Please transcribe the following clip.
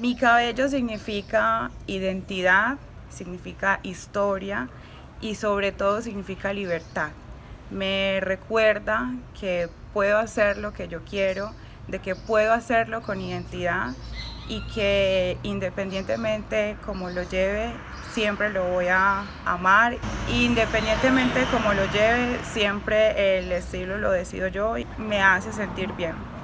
Mi cabello significa identidad, significa historia y sobre todo significa libertad. Me recuerda que puedo hacer lo que yo quiero, de que puedo hacerlo con identidad y que independientemente como lo lleve, siempre lo voy a amar. Independientemente como lo lleve, siempre el estilo lo decido yo y me hace sentir bien.